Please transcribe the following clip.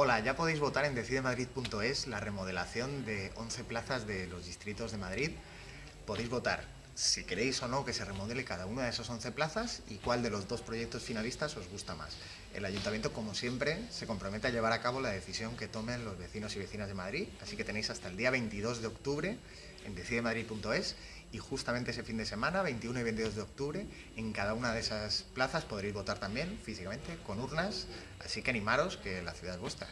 Hola, ya podéis votar en decidemadrid.es la remodelación de 11 plazas de los distritos de Madrid. Podéis votar si queréis o no que se remodele cada una de esas 11 plazas y cuál de los dos proyectos finalistas os gusta más. El Ayuntamiento, como siempre, se compromete a llevar a cabo la decisión que tomen los vecinos y vecinas de Madrid, así que tenéis hasta el día 22 de octubre en decidemadrid.es y justamente ese fin de semana, 21 y 22 de octubre, en cada una de esas plazas podréis votar también físicamente con urnas, así que animaros que la ciudad es vuestra.